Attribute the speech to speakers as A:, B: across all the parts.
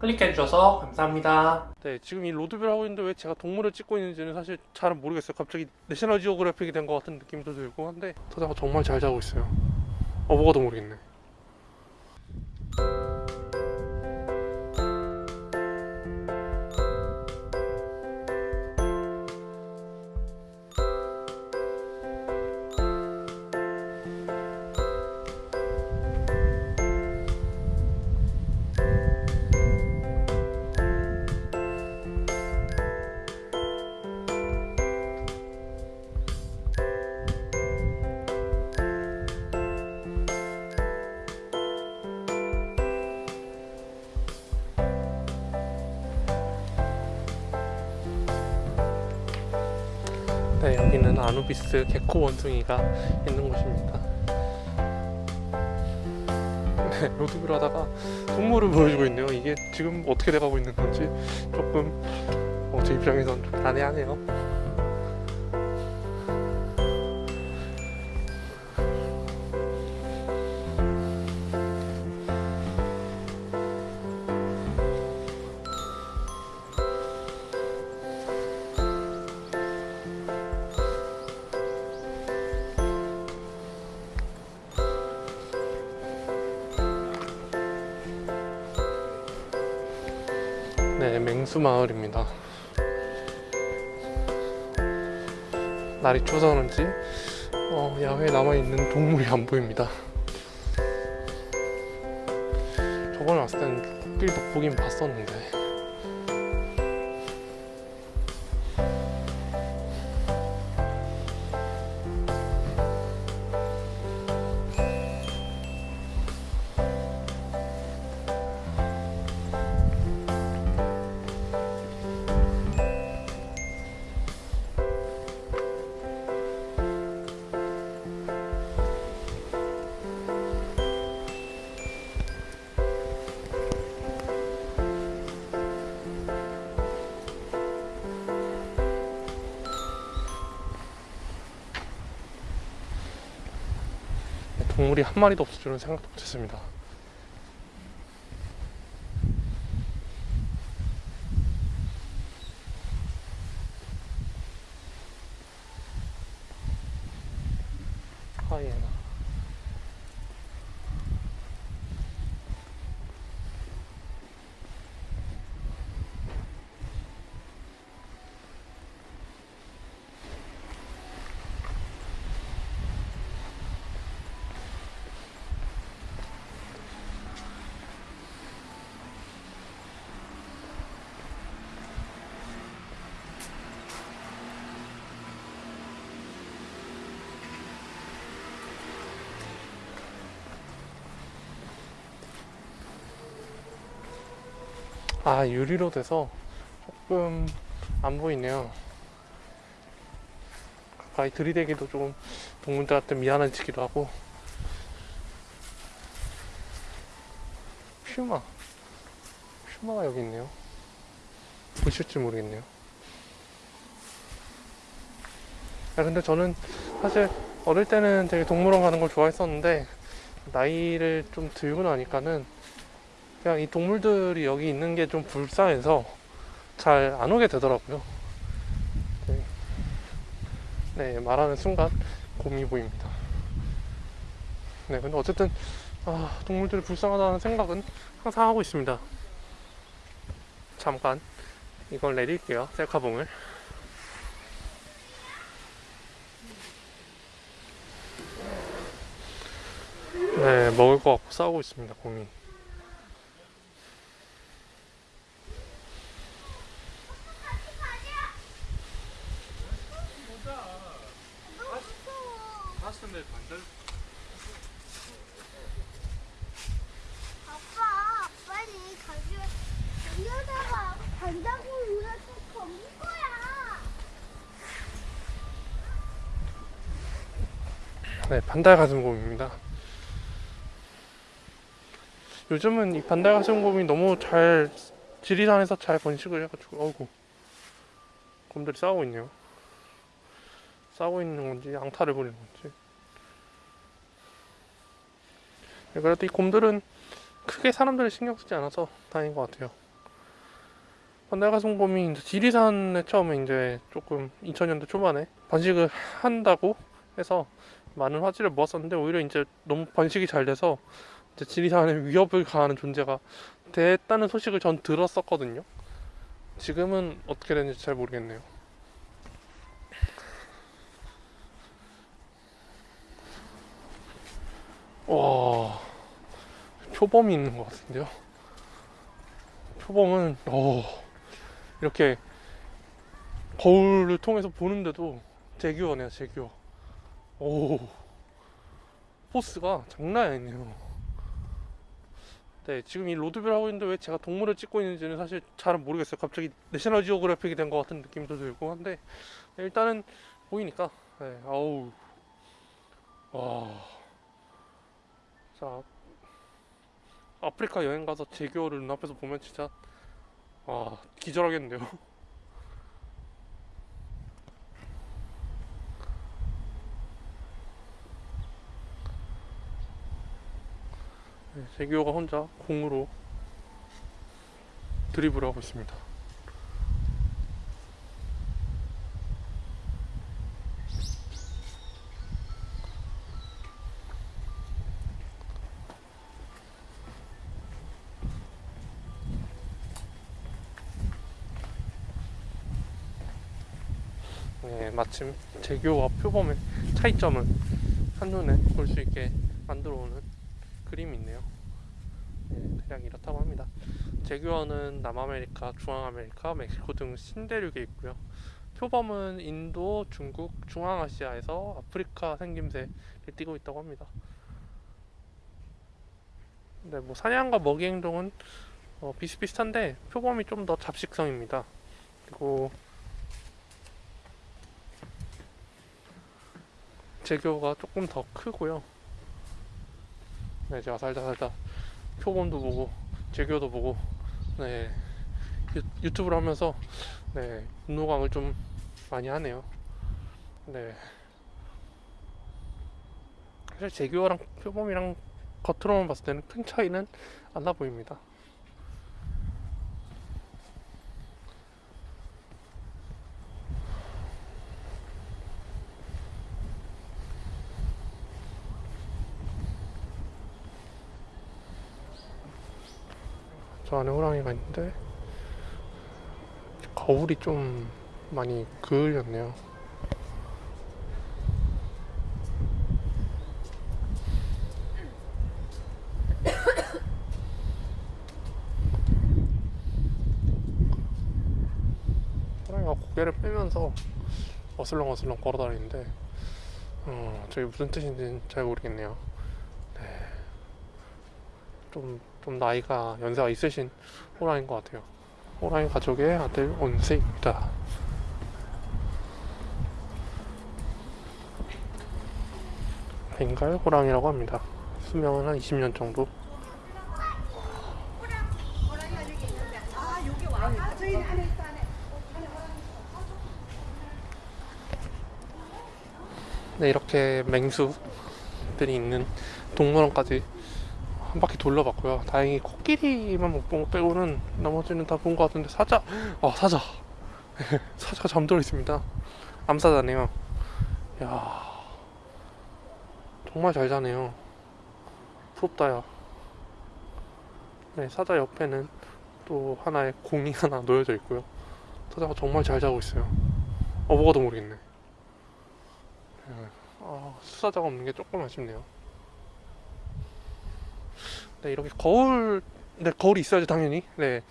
A: 클릭해주셔서 감사합니다.
B: 네, 지금 이 로드뷰를 하고 있는데 왜 제가 동물을 찍고 있는지는 사실 잘은 모르겠어요. 갑자기 내셔널 지오그래픽이 된 것 같은 느낌도 들고 한데 서자가 정말 잘 자고 있어요. 어, 뭐가도 모르겠네. 네, 여기는 아누비스 개코 원숭이가 있는 곳입니다. 네, 로드뷰를 하다가 동물을 보여주고 있네요. 이게 지금 어떻게 돼가고 있는 건지 조금 어, 제 입장에선 좀 난해하네요. 네, 맹수 마을입니다. 날이 추워서 그런지 어, 야외에 남아있는 동물이 안 보입니다. 저번에 왔을 땐 코끼리도 보긴 봤었는데 동물이 한 마리도 없을 줄은 생각도 못했습니다. 하이에나. 아 유리로 돼서 조금 안 보이네요. 가까이 들이대기도 조금 동물들한테 미안해지기도 하고. 퓨마, 퓨마가 여기 있네요. 보실지 모르겠네요. 아 근데 저는 사실 어릴 때는 되게 동물원 가는 걸 좋아했었는데 나이를 좀 들고 나니까는 그냥 이 동물들이 여기 있는 게 좀 불쌍해서 잘 안 오게 되더라고요. 네. 네, 말하는 순간 곰이 보입니다. 네, 근데 어쨌든 아, 동물들이 불쌍하다는 생각은 항상 하고 있습니다. 잠깐 이걸 내릴게요, 셀카봉을. 네, 먹을 거 갖고 싸우고 있습니다, 곰이.
C: 아빠, 빨리 가져. 여기다가 반장을 위해서 덮는 거야.
B: 네, 반달 가슴곰입니다. 요즘은 이 반달 가슴곰이 너무 잘 지리산에서 잘 번식을 해가지고 어구 곰들이 싸우고 있네요. 싸우고 있는 건지 양탈을 벌이는 건지. 네, 그래도 이 곰들은 크게 사람들을 신경 쓰지 않아서 다행인 것 같아요. 반달가송곰이 이제 지리산에 처음에 이제 조금 2000년대 초반에 번식을 한다고 해서 많은 화제를 모았었는데 오히려 이제 너무 번식이 잘 돼서 이제 지리산에 위협을 가하는 존재가 됐다는 소식을 전 들었었거든요. 지금은 어떻게 되는지 잘 모르겠네요. 와 표범이 있는 것 같은데요. 표범은 어 이렇게 거울을 통해서 보는데도 재규어네요 재규어. 오 force가 장난이 아니네요. 네, 지금 이 road view를 하고 있는데 왜 제가 동물을 찍고 있는지는 사실 잘은 모르겠어요. 갑자기 National Geographic이 된 것 같은 느낌도 들고 한데 네, 일단은 보이니까 네, 아우 와. 자 아프리카 여행 가서 제규어를 눈앞에서 보면 진짜 와 기절하겠는데요. 네, 제규어가 혼자 공으로 드리블을 하고 있습니다. 네, 마침 제규어와 표범의 차이점을 한눈에 볼 수 있게 만들어 오는 그림이 있네요. 네, 대략 이렇다고 합니다. 제규어는 남아메리카, 중앙아메리카, 멕시코 등 신대륙에 있고요. 표범은 인도, 중국, 중앙아시아에서 아프리카 생김새를 띠고 있다고 합니다. 네, 뭐 사냥과 먹이 행동은 어, 비슷비슷한데 표범이 좀 더 잡식성입니다. 그리고 제규어가 조금 더 크고요. 네, 제가 살다 살다 표범도 보고 제규어도 보고 네 유, 유튜브를 하면서 네 분노광을 좀 많이 하네요. 네 사실 제규어랑 표범이랑 겉으로만 봤을 때는 큰 차이는 안 나 보입니다. 저 안에 호랑이가 있는데 거울이 좀 많이 그을렸네요. 호랑이가 고개를 빼면서 어슬렁어슬렁 걸어다니는데 어, 저게 무슨 뜻인지는 잘 모르겠네요. 좀, 좀 나이가 연세가 있으신 호랑이인 것 같아요. 호랑이 가족의 아들 온세입니다. 벵갈 호랑이라고 합니다. 수명은 한 20년 정도. 네, 이렇게 맹수들이 있는 동물원까지 한 바퀴 돌려봤고요. 다행히 코끼리만 못 본 거 빼고는 나머지는 다 본 것 같은데 사자, 아 사자, 사자가 잠들어 있습니다. 암사자네요. 야, 정말 잘 자네요. 부럽다야. 네, 사자 옆에는 또 하나의 공이 하나 놓여져 있고요. 사자가 정말 잘 자고 있어요. 어, 먹어도 모르겠네. 네, 아, 수사자가 없는 게 조금 아쉽네요. 네, 이렇게 거울, 네, 거울이 있어야죠, 당연히. 네.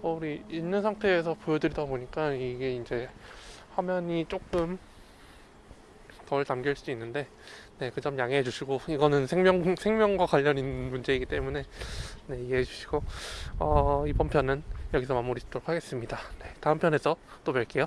B: 거울이 있는 상태에서 보여드리다 보니까 이게 이제 화면이 조금 덜 담길 수도 있는데, 네, 그 점 양해해 주시고, 이거는 생명, 생명과 관련 있는 문제이기 때문에, 네, 이해해 주시고, 어, 이번 편은 여기서 마무리 짓도록 하겠습니다. 네, 다음 편에서 또 뵐게요.